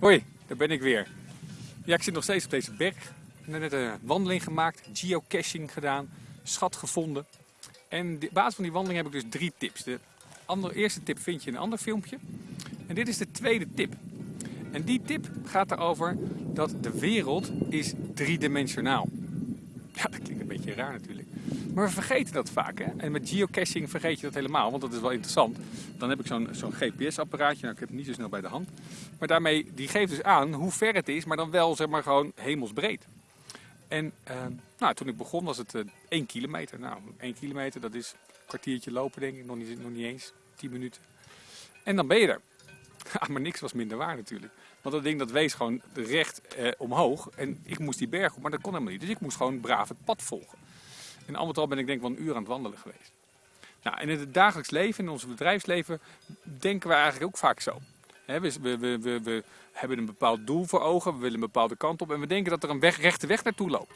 Hoi, daar ben ik weer. Ja, ik zit nog steeds op deze berg. Ik heb net een wandeling gemaakt, geocaching gedaan, schat gevonden. En op basis van die wandeling heb ik dus drie tips. De andere, eerste tip vind je in een ander filmpje. En dit is de tweede tip. En die tip gaat erover dat de wereld is driedimensionaal. Ja, dat beetje raar natuurlijk. Maar we vergeten dat vaak. Hè? En met geocaching vergeet je dat helemaal, want dat is wel interessant. Dan heb ik zo'n zo'n GPS-apparaatje, nou, ik heb het niet zo snel bij de hand. Maar daarmee, die geeft dus aan hoe ver het is, maar dan wel zeg maar gewoon hemelsbreed. En uh, nou, toen ik begon was het uh, 1 kilometer. Nou, 1 kilometer, dat is een kwartiertje lopen denk ik, nog niet, nog niet eens, 10 minuten. En dan ben je er. Maar niks was minder waar natuurlijk. Want dat ding dat wees gewoon recht eh, omhoog. En ik moest die berg op, maar dat kon helemaal niet. Dus ik moest gewoon braaf het pad volgen. En al met al ben ik denk ik wel een uur aan het wandelen geweest. Nou, en in het dagelijks leven, in ons bedrijfsleven, denken we eigenlijk ook vaak zo. we, we, we, we, hebben een bepaald doel voor ogen, we willen een bepaalde kant op en we denken dat er een weg, rechte weg naartoe loopt.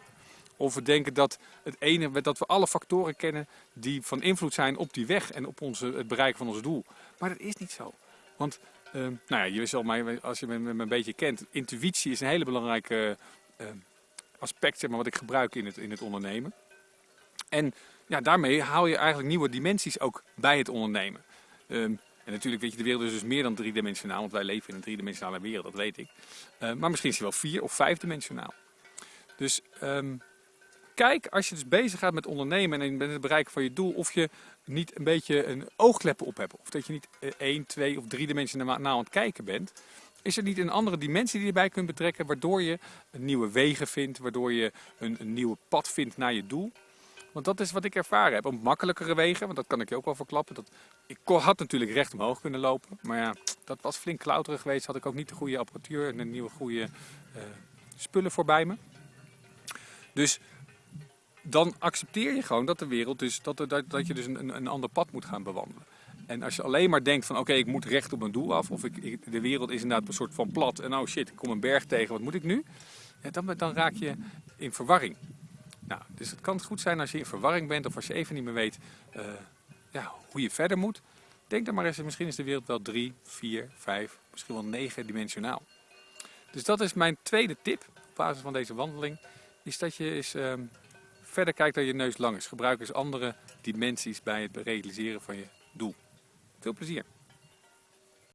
Of we denken dat, het dat we alle factoren kennen die van invloed zijn op die weg en op onze, het bereiken van ons doel. Maar dat is niet zo. Want nou ja, je zal mij, als je me, een beetje kent, intuïtie is een hele belangrijke uh, aspect zeg maar, wat ik gebruik in het, in het ondernemen. En ja, daarmee haal je eigenlijk nieuwe dimensies ook bij het ondernemen. Um, en natuurlijk weet je, de wereld is dus meer dan driedimensionaal, want wij leven in een driedimensionale wereld, dat weet ik. Maar misschien is hij wel vier of vijfdimensionaal. Dus kijk, als je dus bezig gaat met ondernemen en met het bereiken van je doel, of je niet een beetje een oogkleppen op hebt. Of dat je niet één, twee of drie dimensionaal aan het kijken bent. Is er niet een andere dimensie die je erbij kunt betrekken, waardoor je nieuwe wegen vindt, waardoor je een, nieuwe pad vindt naar je doel. Want dat is wat ik ervaren heb. Op makkelijkere wegen, want dat kan ik je ook wel verklappen. Dat, ik had natuurlijk recht omhoog kunnen lopen. Maar ja, dat was flink klauterig geweest. Had ik ook niet de goede apparatuur en de nieuwe goede uh, spullen voorbij me. Dus dan accepteer je gewoon dat de wereld dus, dat, dat, dat je dus een, een ander pad moet gaan bewandelen. En als je alleen maar denkt van oké, ik moet recht op mijn doel af. Of ik, de wereld is inderdaad een soort van plat. En oh shit, ik kom een berg tegen, wat moet ik nu? Ja, dan, dan raak je in verwarring. Nou, dus het kan goed zijn als je in verwarring bent of als je even niet meer weet uh, ja, hoe je verder moet. Denk dan maar eens, misschien is de wereld wel drie, vier, vijf, misschien wel negen dimensionaal. Dus dat is mijn tweede tip op basis van deze wandeling. Is dat je eens uh, verder kijkt dan je neus lang is. Gebruik eens andere dimensies bij het realiseren van je doel. Veel plezier!